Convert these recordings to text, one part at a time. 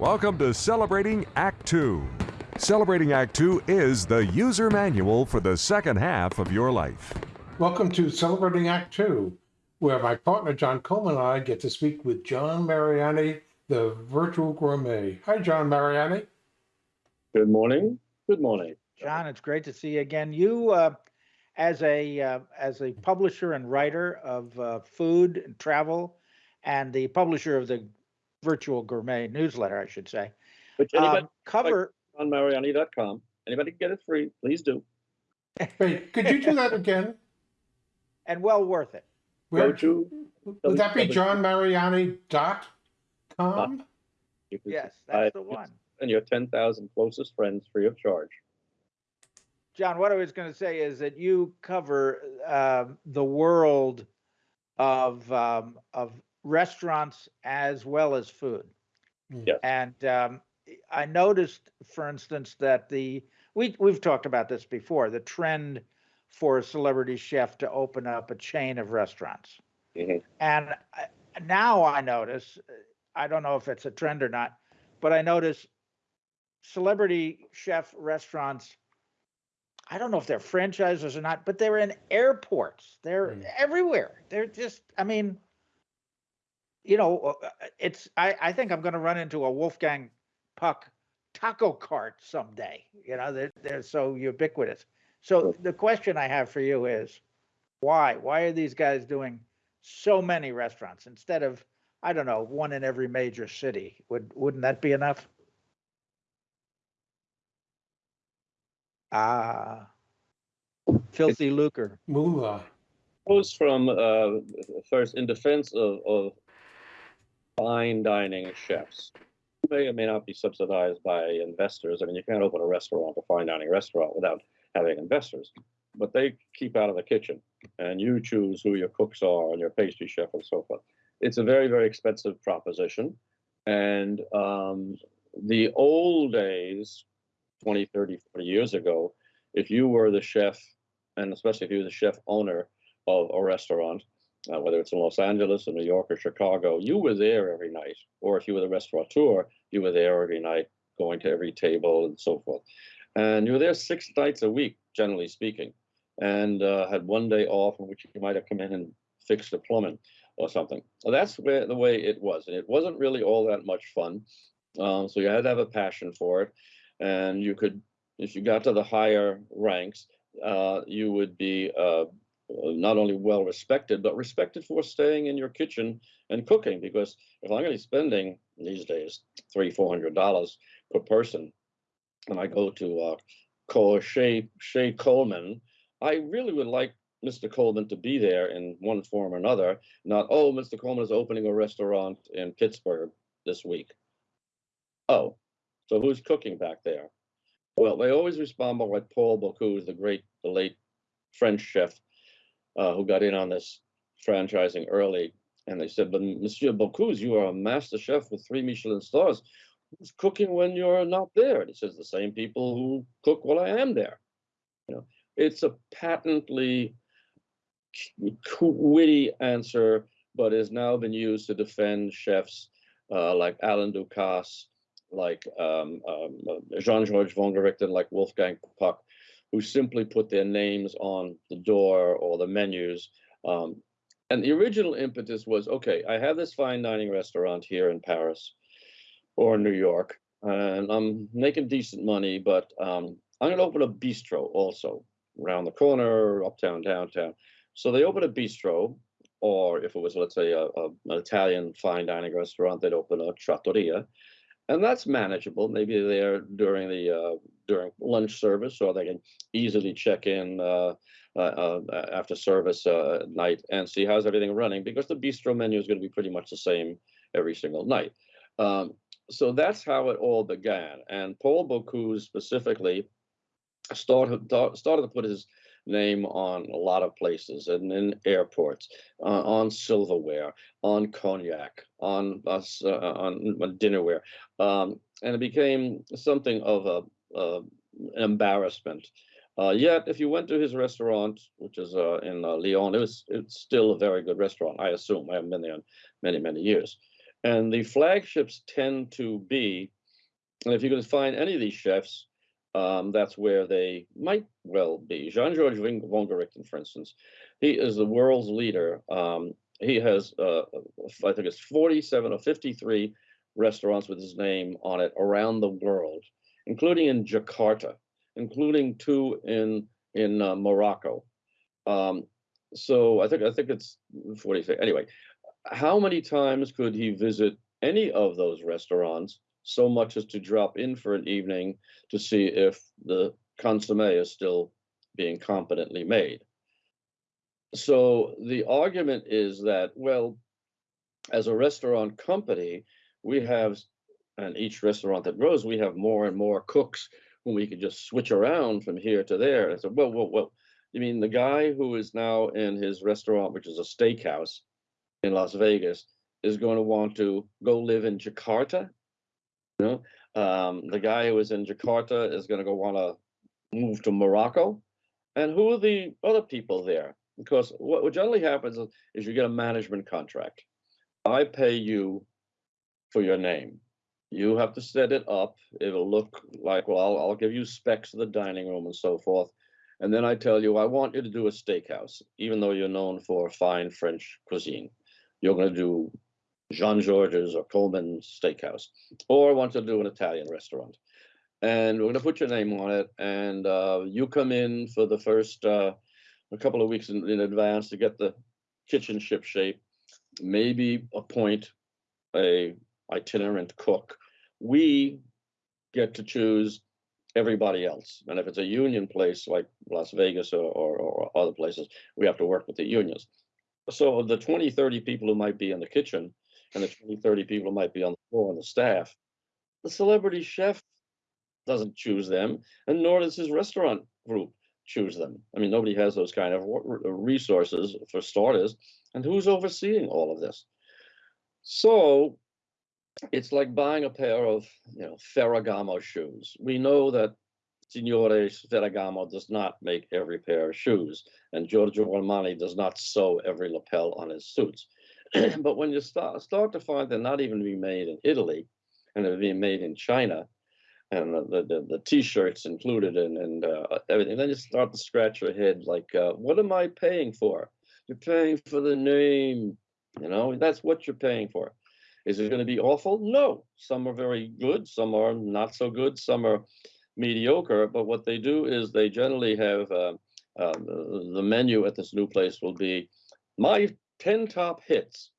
Welcome to Celebrating Act Two. Celebrating Act Two is the user manual for the second half of your life. Welcome to Celebrating Act Two, where my partner John Coleman and I get to speak with John Mariani, the virtual gourmet. Hi, John Mariani. Good morning. Good morning. John, it's great to see you again. You, uh, as a uh, as a publisher and writer of uh, food and travel, and the publisher of the Virtual Gourmet newsletter, I should say, Which anybody um, cover. on Mariani.com. Anybody can get it free, please do. Wait, could you do that again? and well worth it. Go Where, to would that be johnmariani.com? you can Yes, that's the one. And your 10,000 closest friends free of charge. John, what I was going to say is that you cover um, the world of um, of restaurants as well as food. Yes. And um, I noticed, for instance, that the we we've talked about this before. The trend for a celebrity chef to open up a chain of restaurants, Mhm. and I, now I notice. I don't know if it's a trend or not, but I notice celebrity chef restaurants. I don't know if they're franchises or not, but they're in airports. They're Mm. everywhere. They're just. I mean, you know, uh, uh, it's. I I think I'm going to run into a Wolfgang Puck taco cart someday. You know, they're they're so ubiquitous. So the question I have for you is, why? Why are these guys doing so many restaurants instead of I don't know one in every major city? Would wouldn't that be enough? Ah, filthy lucre. Moolah. Goes from uh, first in defense of, of fine dining chefs. May or may not be subsidized by investors. I mean, you can't open a restaurant, a fine dining restaurant, without having investors. But they keep out of the kitchen, and you choose who your cooks are and your pastry chef and so forth. It's a very, very expensive proposition. And um, the old days, 20, 30, 40 years ago, if you were the chef, and especially if you were the chef owner of a restaurant, uh, whether it's in Los Angeles or New York or Chicago, you were there every night. Or if you were the restaurateur, you were there every night, going to every table and so forth. And you were there six nights a week, generally speaking, and uh, had one day off in which you might have come in and fixed the plumbing or something. So that's where the way it was, and it wasn't really all that much fun. Um, so you had to have a passion for it, and you could, if you got to the higher ranks, uh, you would be uh, not only well respected, but respected for staying in your kitchen and cooking. Because if I'm going to be spending these days three, four hundred dollars per person, and I go to uh, Cole Shea Shea Coleman, I really would like Mr. Coleman to be there in one form or another. Not oh, Mr. Coleman is opening a restaurant in Pittsburgh this week. Oh, so who's cooking back there? Well, they always respond by what Paul Bocuse, the great, the late French chef uh, who got in on this franchising early. And they said, but Monsieur Bocuse, you are a master chef with three Michelin stars. Who's cooking when you're not there? And he says, the same people who cook while I am there. You know, it's a patently witty answer, but has now been used to defend chefs uh, like Alain Ducasse, like um, um, Jean-Georges Vongerichten, like Wolfgang Puck, who simply put their names on the door or the menus. Um, and the original impetus was, okay, I have this fine dining restaurant here in Paris or New York, and I'm making decent money, but um, I'm going to open a bistro also around the corner, uptown, downtown. So they open a bistro, or if it was, let's say, a, a, an Italian fine dining restaurant, they'd open a trattoria, and that's manageable. Maybe they're during the uh, during lunch service, or they can easily check in uh, uh, uh, after service uh, at night and see how's everything running, because the bistro menu is going to be pretty much the same every single night. Um, so that's how it all began. And Paul Bocuse specifically started started to put his name on a lot of places and in airports, uh, on silverware, on cognac, on uh, on dinnerware, um, and it became something of a, a an embarrassment. Uh, yet, if you went to his restaurant, which is uh, in uh, Lyon, it was it's still a very good restaurant. I assume I haven't been there in many many years. And the flagships tend to be, and if you can find any of these chefs, um, that's where they might well be. Jean-Georges Vongerichten, for instance, he is the world's leader. Um, he has, uh, I think it's 47 or 53 restaurants with his name on it around the world, including in Jakarta, including two in in uh, Morocco. Um, so I think I think it's 46. Anyway, how many times could he visit any of those restaurants so much as to drop in for an evening to see if the consomme is still being competently made? So the argument is that, well, as a restaurant company, we have, and each restaurant that grows, we have more and more cooks whom we can just switch around from here to there. And said, well, well, well, you mean the guy who is now in his restaurant, which is a steakhouse in Las Vegas, is going to want to go live in Jakarta? You know, um, the guy who is in Jakarta is going to go want to move to Morocco. And who are the other people there? Because what, what generally happens is, is you get a management contract. I pay you for your name. You have to set it up. It'll look like, well, I'll, I'll give you specs of the dining room and so forth. And then I tell you, I want you to do a steakhouse, even though you're known for fine French cuisine. You're going to do Jean Georges or Coleman's Steakhouse, or want to do an Italian restaurant. And we're going to put your name on it. And uh, you come in for the first uh, a couple of weeks in, in advance to get the kitchen ship shape, maybe appoint a itinerant cook. We get to choose everybody else. And if it's a union place like Las Vegas or, or, or other places, we have to work with the unions. So the 20, 30 people who might be in the kitchen and the 20, 30 people might be on the floor and the staff, the celebrity chef doesn't choose them, and nor does his restaurant group choose them. I mean, nobody has those kind of uh, resources for starters. And who's overseeing all of this? So it's like buying a pair of you know Ferragamo shoes. We know that Signore Ferragamo does not make every pair of shoes, and Giorgio Armani does not sew every lapel on his suits. but when you start start to find they're not even being made in Italy, and they're being made in China, and the the, the t-shirts included and and uh, everything, then you start to scratch your head like, uh, what am I paying for? You're paying for the name, you know. That's what you're paying for. Is it going to be awful? No. Some are very good, some are not so good, some are mediocre. But what they do is they generally have uh, uh, the menu at this new place will be my 10 top hits.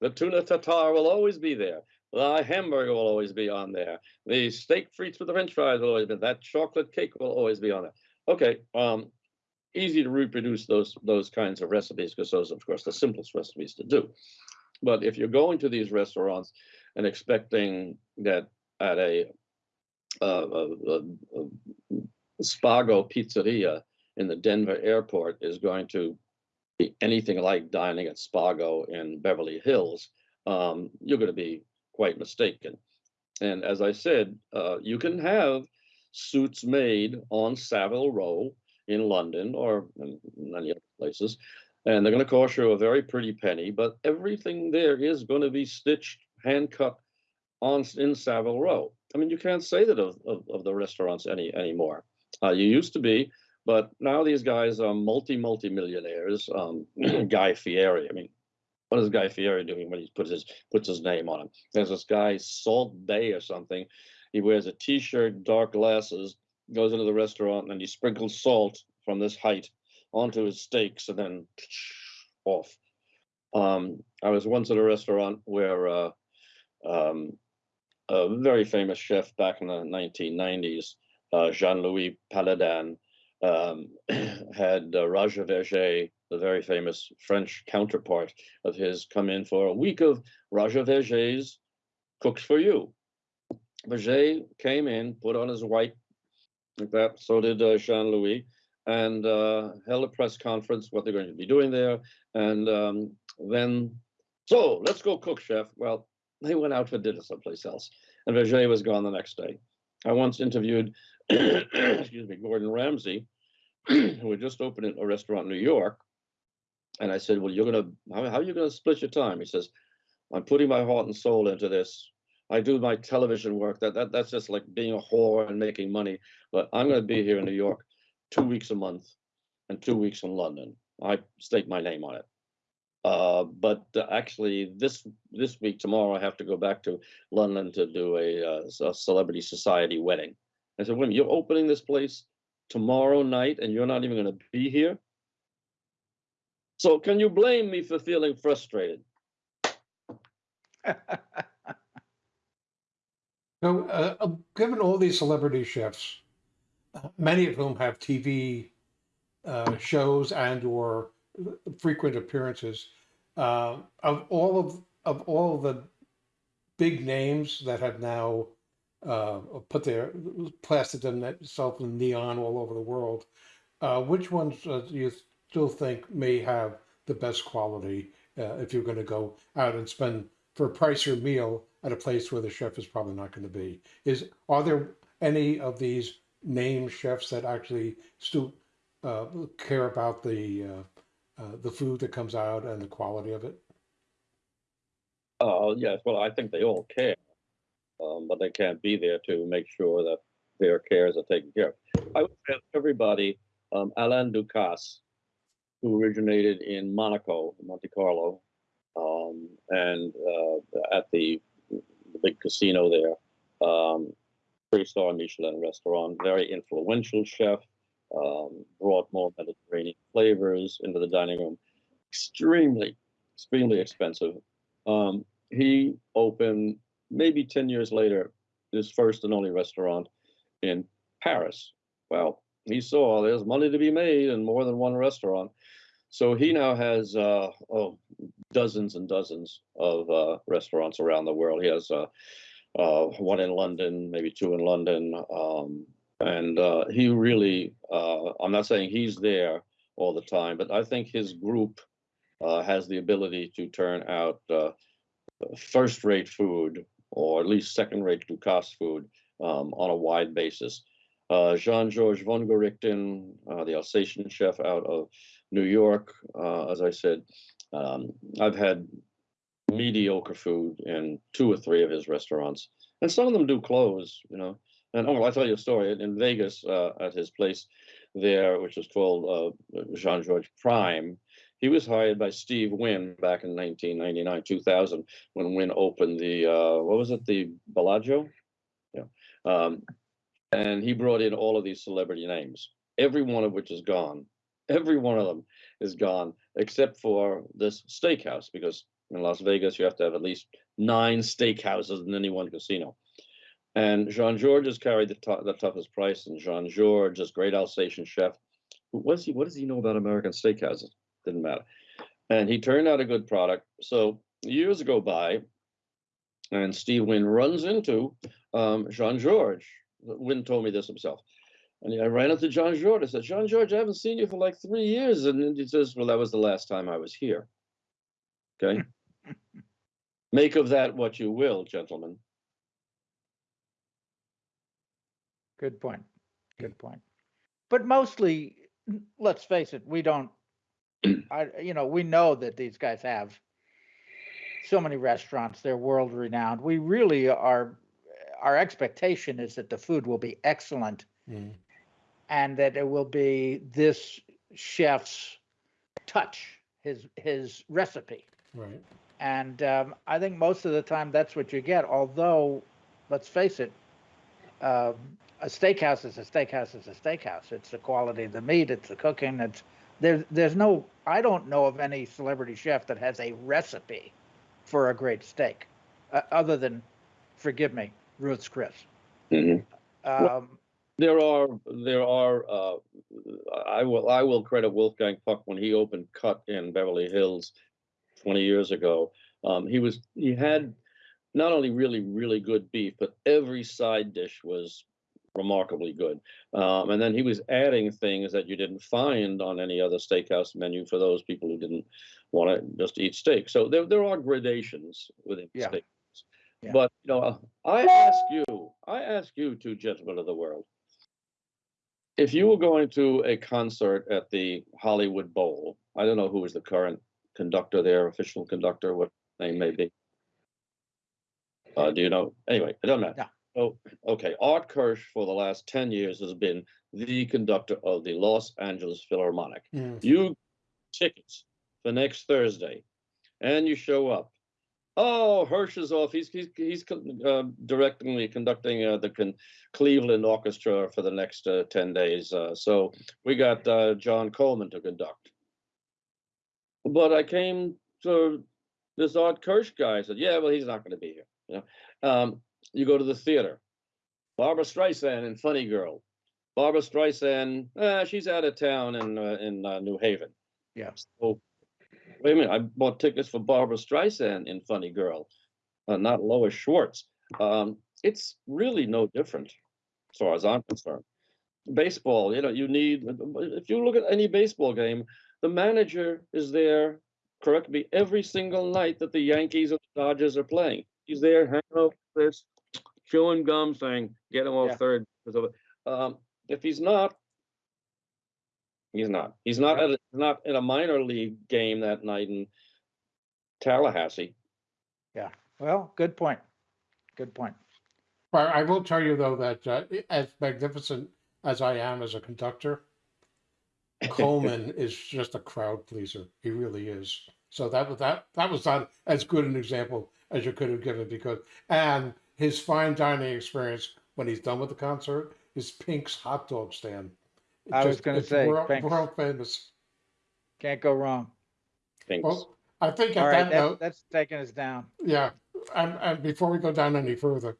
The tuna tartare will always be there. The hamburger will always be on there. The steak frites with the french fries will always be That chocolate cake will always be on there. Okay, um, easy to reproduce those those kinds of recipes because those, of course, the simplest recipes to do. But if you're going to these restaurants and expecting that at a, a, a, a Spago pizzeria in the Denver airport is going to anything like dining at Spago in Beverly Hills, um, you're going to be quite mistaken. And as I said, uh, you can have suits made on Savile Row in London or in many other places and they're going to cost you a very pretty penny, but everything there is going to be stitched, hand cut on in Savile Row. I mean, you can't say that of, of, of the restaurants any anymore. Uh, you used to be, but now these guys are multi multi millionaires. Um, Guy Fieri. I mean, what is Guy Fieri doing when he puts his puts his name on him? There's this guy Salt Bae or something. He wears a T-shirt, dark glasses, goes into the restaurant, and he sprinkles salt from this height onto his steaks and then off. Um, I was once at a restaurant where uh, um, a very famous chef back in the 1990s, uh, Jean-Louis Palladin, um, had uh, Roger Vergé, the very famous French counterpart of his, come in for a week of Roger Vergé's Cooks for You. Vergé came in, put on his white, like that, so did uh, Jean-Louis, and uh, held a press conference, what they're going to be doing there. And um, then, so let's go cook, chef. Well, they went out for dinner someplace else. And Vergé was gone the next day. I once interviewed, excuse me, Gordon Ramsay, who had just opened a restaurant in New York. And I said, well, you're going to, how, how are you going to split your time? He says, I'm putting my heart and soul into this. I do my television work. That, that that's just like being a whore and making money. But I'm going to be here in New York two weeks a month and two weeks in London. I stake my name on it. Uh, but uh, actually, this this week tomorrow, I have to go back to London to do a, uh, a celebrity society wedding. I said, "Wait, you're opening this place tomorrow night, and you're not even going to be here." So, can you blame me for feeling frustrated? So, uh, uh, given all these celebrity chefs, uh, many of whom have TV uh, shows and or frequent appearances, uh, of all of of all the big names that have now uh, put their plastered themselves in neon all over the world, uh, which ones uh, do you still think may have the best quality uh, if you're going to go out and spend for a pricier meal at a place where the chef is probably not going to be? Is are there any of these name chefs that actually still uh, care about the uh, the food that comes out and the quality of it? Oh, yes. Well, I think they all care, um, but they can't be there to make sure that their cares are taken care of. I would say everybody, um, Alain Ducasse, who originated in Monaco, Monte Carlo, um, and uh, at the, the big casino there, um, three-star Michelin restaurant, very influential chef, um, brought more Mediterranean flavors into the dining room. Extremely, extremely expensive. Um, he opened maybe 10 years later his first and only restaurant in Paris. Well, he saw there's money to be made in more than one restaurant. So he now has uh, oh, dozens and dozens of uh, restaurants around the world. He has uh, uh, one in London, maybe two in London. Um, and uh, he really, uh, I'm not saying he's there all the time, but I think his group uh, has the ability to turn out uh, first-rate food, or at least second-rate Ducasse food, um, on a wide basis. Uh, Jean-Georges Vongerichten, uh, the Alsatian chef out of New York, as I said, um, I've had mediocre food in two or three of his restaurants, and some of them do close, you know. And oh, I'll tell you a story. In Vegas, uh, at his place there, which was called uh, Jean George Prime, he was hired by Steve Wynn back in 1999, 2000, when Wynn opened the uh, what was it, the Bellagio? Yeah. Um, and he brought in all of these celebrity names, every one of which is gone. Every one of them is gone, except for this steakhouse, because in Las Vegas you have to have at least nine steakhouses in any one casino. And Jean Georges has carried the, tou- the toughest price, and Jean Georges, great Alsatian chef, what does he what does he know about American steakhouses? Didn't matter. And he turned out a good product. So years go by, and Steve Wynn runs into um, Jean Georges. Wynn told me this himself. And I ran into John George. I said, John George, I haven't seen you for like three years. And he says, Well, that was the last time I was here. Okay. Make of that what you will, gentlemen. Good point. Good point. But mostly, let's face it, we don't, I, you know, we know that these guys have so many restaurants, they're world renowned. We really are, our expectation is that the food will be excellent Mm. and that it will be this chef's touch, his, his recipe. Right. And um, I think most of the time that's what you get. Although, let's face it, um, a steakhouse is a steakhouse is a steakhouse. It's the quality of the meat, it's the cooking. It's there's there's no I don't know of any celebrity chef that has a recipe for a great steak, uh, other than, forgive me, Ruth's Chris. Mhm. Um, There are, there are, uh, I will, I will credit Wolfgang Puck when he opened Cut in Beverly Hills 20 years ago. Um, he was, he had not only really, really good beef, but every side dish was remarkably good. Um, and then he was adding things that you didn't find on any other steakhouse menu for those people who didn't want to just eat steak. So there, there are gradations within Yeah. steak. Yeah. But you know, I ask you, I ask you, two gentlemen of the world, if you were going to a concert at the Hollywood Bowl, I don't know who is the current conductor there, official conductor, what name may be. Uh, do you know? Anyway, it doesn't matter. Yeah. So, okay, Art Kirsch for the last ten years has been the conductor of the Los Angeles Philharmonic. Mm. You tickets for next Thursday, and you show up. Oh, Hirsch is off. He's he's he's uh, directly conducting uh, the con- Cleveland Orchestra for the next uh, ten days. Uh, so we got uh, John Coleman to conduct. But I came to this Art Kirsch guy. I said, "Yeah, well, he's not going to be here." You know, um, you go to the theater. Barbra Streisand in Funny Girl. Barbra Streisand, uh, she's out of town in uh, in uh, New Haven. Yeah. So, wait a minute. I bought tickets for Barbra Streisand in Funny Girl, uh, not Lois Schwartz. Um, it's really no different, as far as I'm concerned. Baseball, you know, you need. If you look at any baseball game, the manager is there. Correct me. Every single night that the Yankees or the Dodgers are playing, he's there hanging out this, chewing gum, saying, "Get him off Yeah. third. because of it." Um, if he's not, he's not. He's not Yeah. at a, not in a minor league game that night in Tallahassee. Yeah. Well, good point. Good point. But I will tell you though that uh, as magnificent as I am as a conductor, Coleman is just a crowd pleaser. He really is. So that was that that was not as good an example as you could have given because and his fine dining experience when he's done with the concert is Pink's hot dog stand. It I was just- gonna it's say, world, Pink's. world famous. Can't go wrong. Thinks. Well, I think at All right, that that, note, that's taking us down. Yeah, and, and before we go down any further,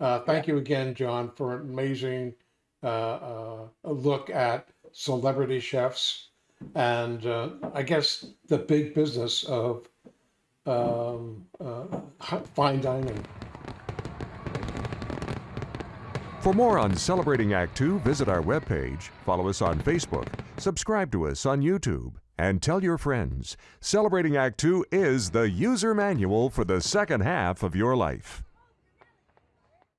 uh, thank you again, John, for an amazing uh, uh, look at celebrity chefs and uh, I guess the big business of um, uh, fine dining. For more on Celebrating Act Two, visit our webpage, follow us on Facebook, subscribe to us on YouTube, and tell your friends. Celebrating Act Two is the user manual for the second half of your life.